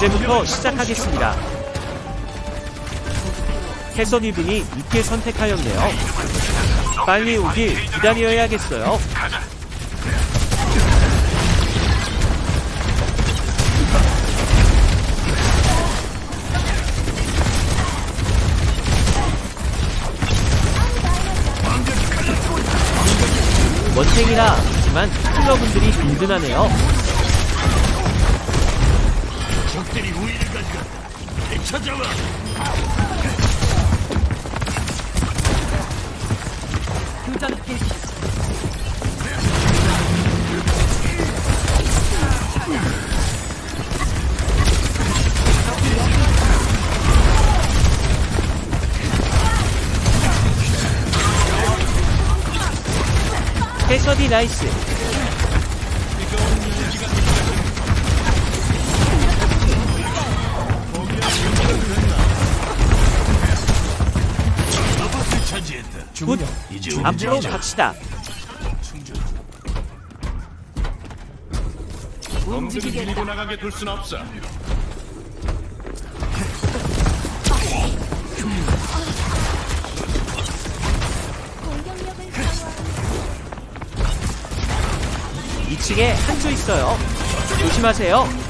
이제부터 시작하겠습니다. 해선이 분이 늦게 선택하였네요. 빨리 오길 기다려야겠어요. 원탱이라 하지만 힐러분들이 든든하네요. 적들이 우위를 가져가 되찾아와 해선이 나이스. 아바스 차지했다 굿. 이제 앞으로 갑시다. 놈들이 밀고 나가게 둘 순 없어. 2층에 한조 있어요. 조심하세요.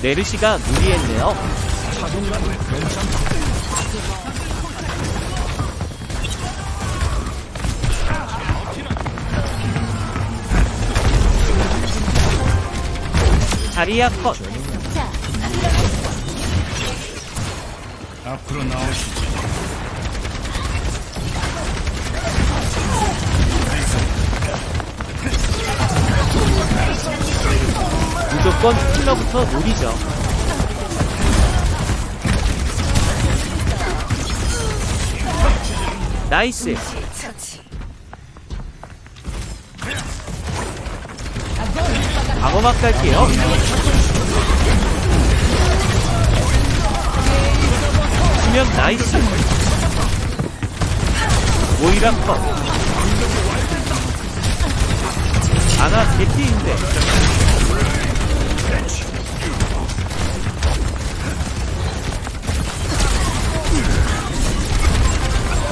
네르시가 무리했네요. 자리야 컷. 자 앞으로 나오시지 무조건 힐러부터 노리죠. 나이스. 방어막 갈게요. 수면 나이스. 모이라 컷. 아나 개띠인데.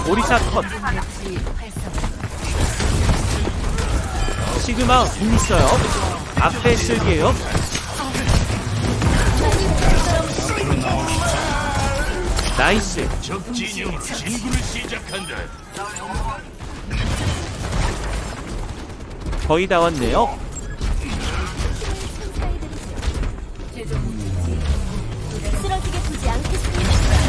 오리사 컷. 시그마 궁 있어요. 앞에 쓸게요. nice. 적 진영 진군을 시작한다 거의 다 왔네요. 쓰러지게 두지 않겠습니다.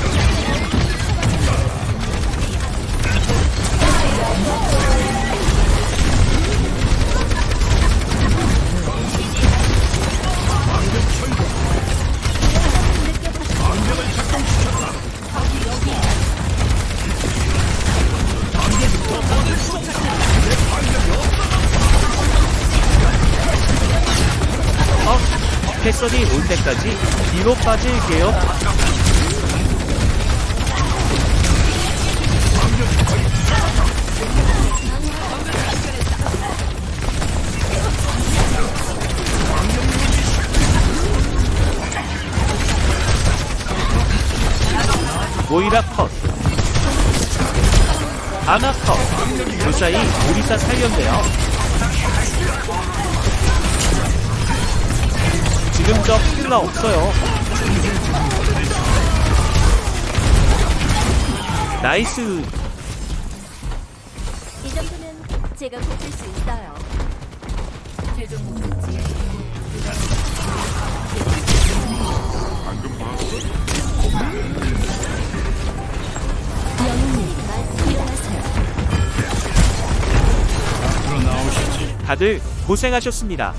패선이 올 때까지 뒤로 빠질게요. 모이라 컷. 아나 컷. 그 사이 오리사 살렸네요. 저 힐러 없어요. 나이스. 이 정도는 제가 고칠 수 있어요. 최종 나오시지 다들 고생하셨습니다.